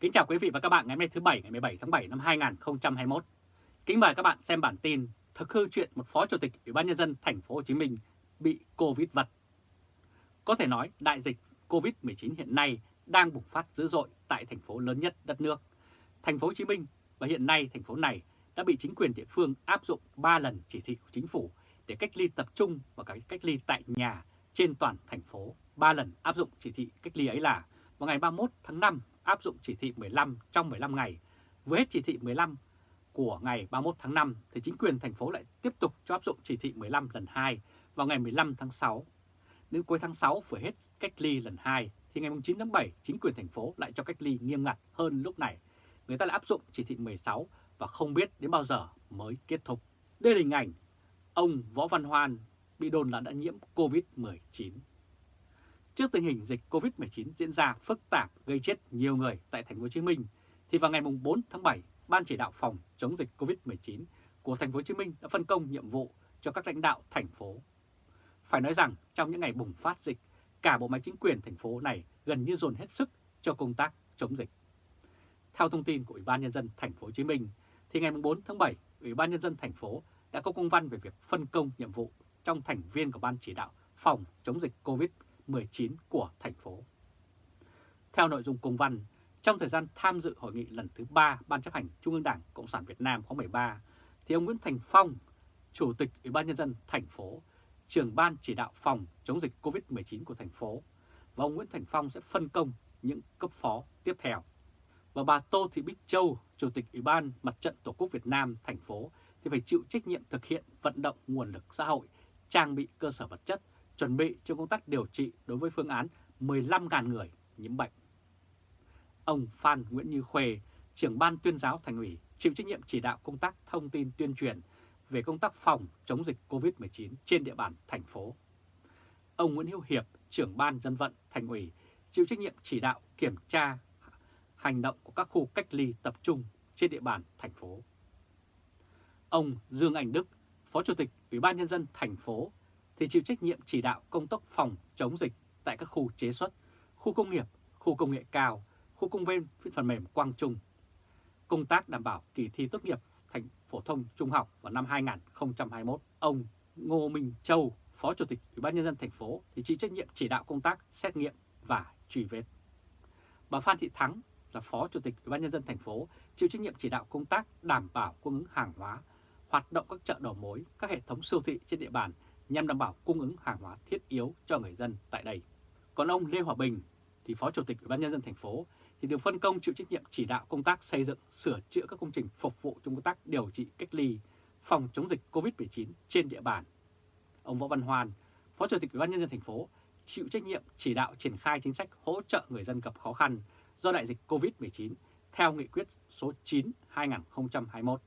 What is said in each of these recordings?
Kính chào quý vị và các bạn ngày hôm nay thứ Bảy, ngày 17 tháng 7 năm 2021. Kính mời các bạn xem bản tin thực hư chuyện một phó chủ tịch Ủy ban nhân dân thành phố Hồ Chí Minh bị Covid vật. Có thể nói đại dịch Covid-19 hiện nay đang bùng phát dữ dội tại thành phố lớn nhất đất nước. Thành phố Hồ Chí Minh và hiện nay thành phố này đã bị chính quyền địa phương áp dụng 3 lần chỉ thị của chính phủ để cách ly tập trung và cả cách ly tại nhà trên toàn thành phố. 3 lần áp dụng chỉ thị cách ly ấy là vào ngày 31 tháng 5 áp dụng chỉ thị 15 trong 15 ngày. Với hết chỉ thị 15 của ngày 31 tháng 5 thì chính quyền thành phố lại tiếp tục cho áp dụng chỉ thị 15 lần 2 vào ngày 15 tháng 6. Đến cuối tháng 6 vừa hết cách ly lần 2 thì ngày 9 tháng 7 chính quyền thành phố lại cho cách ly nghiêm ngặt hơn lúc này. Người ta lại áp dụng chỉ thị 16 và không biết đến bao giờ mới kết thúc. Đây là hình ảnh ông Võ Văn Hoan bị đồn là đã nhiễm Covid-19. Trước tình hình dịch Covid-19 diễn ra phức tạp gây chết nhiều người tại thành phố Hồ Chí Minh thì vào ngày 4 tháng 7, Ban chỉ đạo phòng chống dịch Covid-19 của thành phố Hồ Chí Minh đã phân công nhiệm vụ cho các lãnh đạo thành phố. Phải nói rằng trong những ngày bùng phát dịch, cả bộ máy chính quyền thành phố này gần như dồn hết sức cho công tác chống dịch. Theo thông tin của Ủy ban nhân dân thành phố Hồ Chí Minh thì ngày 4 tháng 7, Ủy ban nhân dân thành phố đã có công văn về việc phân công nhiệm vụ trong thành viên của ban chỉ đạo phòng chống dịch COVID-19 của thành phố. Theo nội dung công văn, trong thời gian tham dự hội nghị lần thứ 3 Ban chấp hành Trung ương Đảng Cộng sản Việt Nam khóa 13, thì ông Nguyễn Thành Phong, Chủ tịch Ủy ban Nhân dân thành phố, trưởng ban chỉ đạo phòng chống dịch COVID-19 của thành phố, và ông Nguyễn Thành Phong sẽ phân công những cấp phó tiếp theo. Và bà Tô Thị Bích Châu, Chủ tịch Ủy ban Mặt trận Tổ quốc Việt Nam thành phố thì phải chịu trách nhiệm thực hiện vận động nguồn lực xã hội, trang bị cơ sở vật chất, chuẩn bị cho công tác điều trị đối với phương án 15.000 người nhiễm bệnh. Ông Phan Nguyễn Như Khuê, trưởng ban tuyên giáo thành ủy, chịu trách nhiệm chỉ đạo công tác thông tin tuyên truyền về công tác phòng chống dịch COVID-19 trên địa bàn thành phố. Ông Nguyễn Hữu Hiệp, trưởng ban dân vận thành ủy, chịu trách nhiệm chỉ đạo kiểm tra hành động của các khu cách ly tập trung trên địa bàn thành phố. Ông Dương Anh Đức, Phó Chủ tịch Ủy ban Nhân dân thành phố thì chịu trách nhiệm chỉ đạo công tác phòng chống dịch tại các khu chế xuất, khu công nghiệp, khu công nghệ cao, khu công viên phần mềm Quang Trung. Công tác đảm bảo kỳ thi tốt nghiệp thành phổ thông trung học vào năm 2021, ông Ngô Minh Châu, Phó Chủ tịch Ủy ban Nhân dân thành phố thì chịu trách nhiệm chỉ đạo công tác xét nghiệm và truy vết. Bà Phan Thị Thắng là Phó Chủ tịch Ủy ban Nhân dân thành phố chịu trách nhiệm chỉ đạo công tác đảm bảo cung ứng hàng hóa hoạt động các chợ đầu mối, các hệ thống siêu thị trên địa bàn nhằm đảm bảo cung ứng hàng hóa thiết yếu cho người dân tại đây. Còn ông Lê Hòa Bình thì Phó Chủ tịch Ủy ban nhân dân thành phố thì được phân công chịu trách nhiệm chỉ đạo công tác xây dựng, sửa chữa các công trình phục vụ trong công tác điều trị cách ly, phòng chống dịch COVID-19 trên địa bàn. Ông Võ Văn Hoàn, Phó Chủ tịch Ủy ban nhân dân thành phố chịu trách nhiệm chỉ đạo triển khai chính sách hỗ trợ người dân gặp khó khăn do đại dịch COVID-19 theo nghị quyết số 9 2021.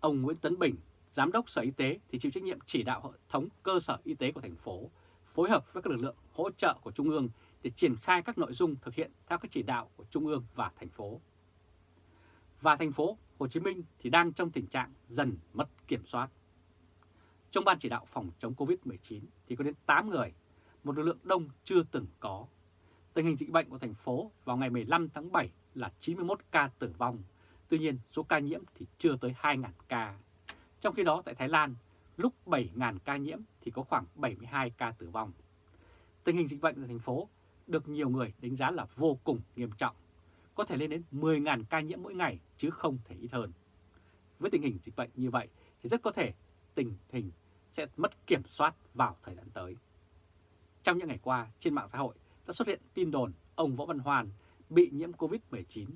Ông Nguyễn Tấn Bình, Giám đốc Sở Y tế thì chịu trách nhiệm chỉ đạo hệ thống cơ sở y tế của thành phố, phối hợp với các lực lượng hỗ trợ của Trung ương để triển khai các nội dung thực hiện theo các chỉ đạo của Trung ương và thành phố. Và thành phố Hồ Chí Minh thì đang trong tình trạng dần mất kiểm soát. Trong ban chỉ đạo phòng chống Covid-19 thì có đến 8 người, một lực lượng đông chưa từng có. Tình hình dịch bệnh của thành phố vào ngày 15 tháng 7 là 91 ca tử vong, Tuy nhiên, số ca nhiễm thì chưa tới 2.000 ca. Trong khi đó tại Thái Lan, lúc 7.000 ca nhiễm thì có khoảng 72 ca tử vong. Tình hình dịch bệnh ở thành phố được nhiều người đánh giá là vô cùng nghiêm trọng, có thể lên đến 10.000 ca nhiễm mỗi ngày chứ không thể ít hơn. Với tình hình dịch bệnh như vậy thì rất có thể tình hình sẽ mất kiểm soát vào thời gian tới. Trong những ngày qua, trên mạng xã hội đã xuất hiện tin đồn ông Võ Văn Hoàn bị nhiễm Covid-19.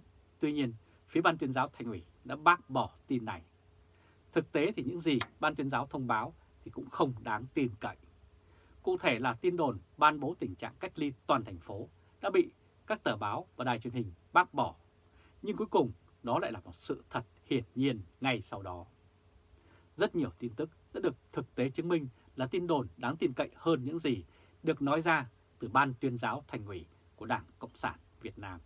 Tuy nhiên, phía Ban tuyên giáo Thành ủy đã bác bỏ tin này. Thực tế thì những gì Ban tuyên giáo thông báo thì cũng không đáng tin cậy. Cụ thể là tin đồn ban bố tình trạng cách ly toàn thành phố đã bị các tờ báo và đài truyền hình bác bỏ. Nhưng cuối cùng, đó lại là một sự thật hiển nhiên ngay sau đó. Rất nhiều tin tức đã được thực tế chứng minh là tin đồn đáng tin cậy hơn những gì được nói ra từ Ban tuyên giáo Thành ủy của Đảng Cộng sản Việt Nam.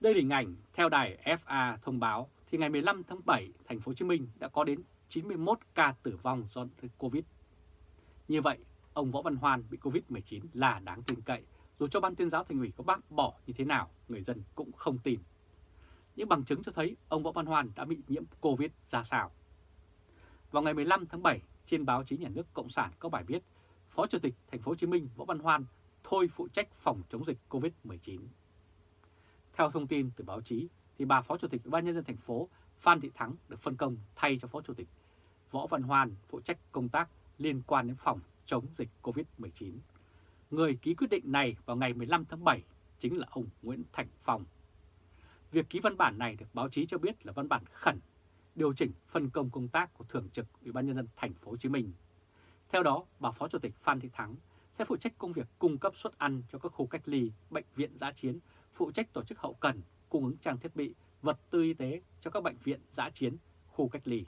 Đây là hình ảnh theo đài FA thông báo thì ngày 15 tháng 7, thành phố Hồ Chí Minh đã có đến 91 ca tử vong do Covid. Như vậy, ông Võ Văn Hoan bị Covid-19 là đáng tin cậy Dù cho ban tuyên giáo thành ủy có bác bỏ như thế nào, người dân cũng không tin. Những bằng chứng cho thấy ông Võ Văn Hoan đã bị nhiễm Covid ra sao. Vào ngày 15 tháng 7, trên báo chí nhà nước Cộng sản có bài viết Phó Chủ tịch Thành phố Hồ Chí Minh Võ Văn Hoan thôi phụ trách phòng chống dịch Covid-19. Theo thông tin từ báo chí, thì bà Phó Chủ tịch Ủy ban nhân dân thành phố Phan Thị Thắng được phân công thay cho Phó Chủ tịch Võ Văn Hoan phụ trách công tác liên quan đến phòng chống dịch Covid-19. Người ký quyết định này vào ngày 15 tháng 7 chính là ông Nguyễn Thành Phong. Việc ký văn bản này được báo chí cho biết là văn bản khẩn điều chỉnh phân công công tác của Thường trực Ủy ban nhân dân thành phố Hồ Chí Minh. Theo đó, bà Phó Chủ tịch Phan Thị Thắng sẽ phụ trách công việc cung cấp suất ăn cho các khu cách ly, bệnh viện giã chiến, phụ trách tổ chức hậu cần, cung ứng trang thiết bị, vật tư y tế cho các bệnh viện giã chiến, khu cách ly.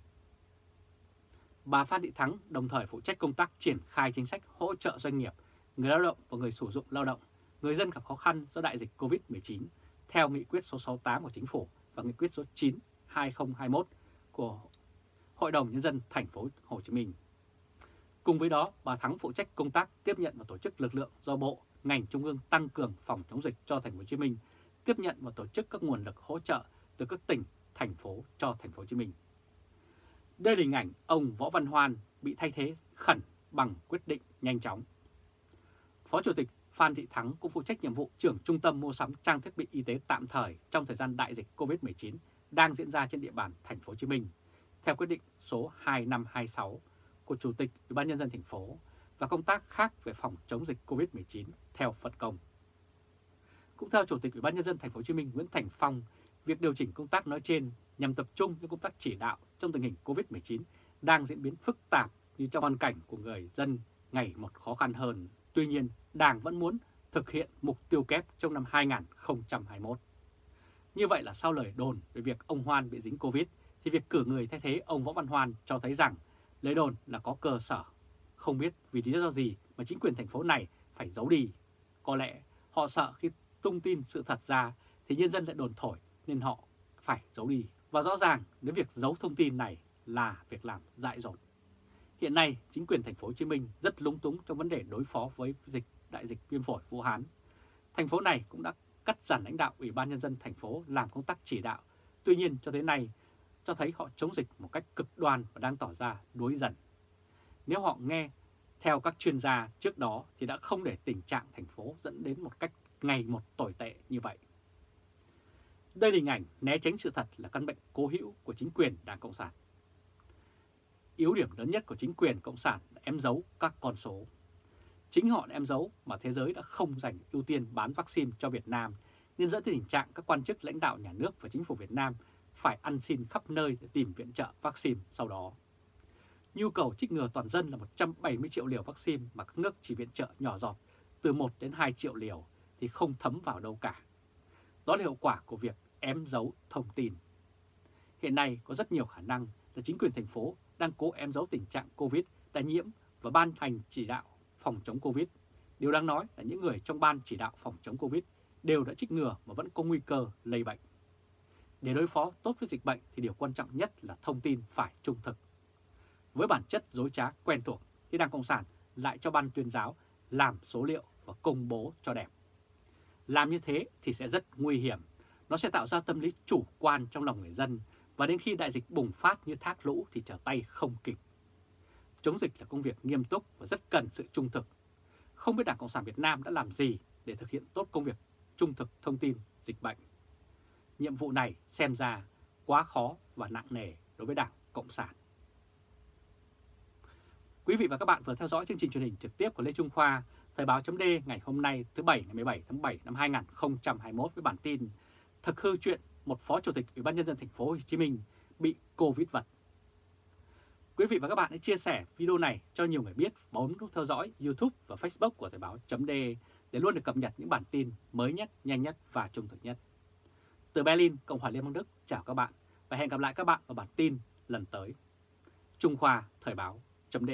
Bà Phan Thị Thắng đồng thời phụ trách công tác triển khai chính sách hỗ trợ doanh nghiệp, người lao động và người sử dụng lao động, người dân gặp khó khăn do đại dịch COVID-19 theo nghị quyết số 68 của Chính phủ và nghị quyết số 9 2021 của Hội đồng Nhân dân thành phố Hồ Chí Minh. Cùng với đó, bà Thắng phụ trách công tác tiếp nhận và tổ chức lực lượng do Bộ, ngành Trung ương tăng cường phòng chống dịch cho thành phố Hồ Chí Minh, tiếp nhận và tổ chức các nguồn lực hỗ trợ từ các tỉnh, thành phố cho thành phố Hồ Chí Minh. Đây là hình ảnh ông Võ Văn Hoan bị thay thế khẩn bằng quyết định nhanh chóng. Phó Chủ tịch Phan Thị Thắng cũng phụ trách nhiệm vụ trưởng trung tâm mua sắm trang thiết bị y tế tạm thời trong thời gian đại dịch COVID-19 đang diễn ra trên địa bàn thành phố Hồ Chí Minh theo quyết định số 2526 của Chủ tịch Ủy ban nhân dân thành phố và công tác khác về phòng chống dịch COVID-19 theo phân công. Cũng theo Chủ tịch Ủy ban nhân dân thành phố Hồ Chí Minh Nguyễn Thành Phong, việc điều chỉnh công tác nói trên nhằm tập trung cho công tác chỉ đạo trong tình hình COVID-19 đang diễn biến phức tạp như trong hoàn cảnh của người dân ngày một khó khăn hơn. Tuy nhiên, Đảng vẫn muốn thực hiện mục tiêu kép trong năm 2021. Như vậy là sau lời đồn về việc ông Hoan bị dính Covid, thì việc cử người thay thế ông Võ Văn Hoan cho thấy rằng lấy đồn là có cơ sở. Không biết vì lý do gì mà chính quyền thành phố này phải giấu đi. Có lẽ họ sợ khi tung tin sự thật ra thì nhân dân lại đồn thổi nên họ phải giấu đi. Và rõ ràng nếu việc giấu thông tin này là việc làm dại dột. Hiện nay, chính quyền thành phố Hồ Chí Minh rất lúng túng trong vấn đề đối phó với dịch đại dịch viêm phổi Vũ Hán. Thành phố này cũng đã cắt giảm lãnh đạo Ủy ban nhân dân thành phố làm công tác chỉ đạo. Tuy nhiên cho tới nay cho thấy họ chống dịch một cách cực đoan và đang tỏ ra đuối dần. Nếu họ nghe theo các chuyên gia trước đó thì đã không để tình trạng thành phố dẫn đến một cách ngày một tồi tệ như vậy. Đây là hình ảnh né tránh sự thật là căn bệnh cố hữu của chính quyền Đảng Cộng sản. Yếu điểm lớn nhất của chính quyền Cộng sản là em giấu các con số. Chính họ em giấu mà thế giới đã không dành ưu tiên bán vaccine cho Việt Nam, nên dẫn tới tình trạng các quan chức lãnh đạo nhà nước và chính phủ Việt Nam phải ăn xin khắp nơi để tìm viện trợ vaccine sau đó. Nhu cầu trích ngừa toàn dân là 170 triệu liều vaccine mà các nước chỉ viện trợ nhỏ giọt từ 1 đến 2 triệu liều thì không thấm vào đâu cả. Đó là hiệu quả của việc ém giấu thông tin. Hiện nay có rất nhiều khả năng là chính quyền thành phố đang cố ém giấu tình trạng COVID đã nhiễm và ban hành chỉ đạo phòng chống Covid. Điều đáng nói là những người trong ban chỉ đạo phòng chống Covid đều đã trích ngừa mà vẫn có nguy cơ lây bệnh. Để đối phó tốt với dịch bệnh thì điều quan trọng nhất là thông tin phải trung thực. Với bản chất dối trá quen thuộc thì Đảng Cộng sản lại cho ban tuyên giáo làm số liệu và công bố cho đẹp. Làm như thế thì sẽ rất nguy hiểm. Nó sẽ tạo ra tâm lý chủ quan trong lòng người dân và đến khi đại dịch bùng phát như thác lũ thì trở tay không kịp. Chống dịch là công việc nghiêm túc và rất cần sự trung thực. Không biết Đảng Cộng sản Việt Nam đã làm gì để thực hiện tốt công việc trung thực thông tin dịch bệnh. Nhiệm vụ này xem ra quá khó và nặng nề đối với Đảng Cộng sản. Quý vị và các bạn vừa theo dõi chương trình truyền hình trực tiếp của Lê Trung Khoa, Thời báo chấm ngày hôm nay thứ Bảy ngày 17 tháng 7 năm 2021 với bản tin Thực hư chuyện một Phó Chủ tịch Ủy ban Nhân dân thành phố Hồ Chí Minh bị Covid vật. Quý vị và các bạn hãy chia sẻ video này cho nhiều người biết, bấm nút theo dõi YouTube và Facebook của Thời báo chấm để luôn được cập nhật những bản tin mới nhất, nhanh nhất và trung thực nhất. Từ Berlin, Cộng hòa Liên bang Đức, chào các bạn và hẹn gặp lại các bạn ở bản tin lần tới. Trung Khoa Thời báo chấm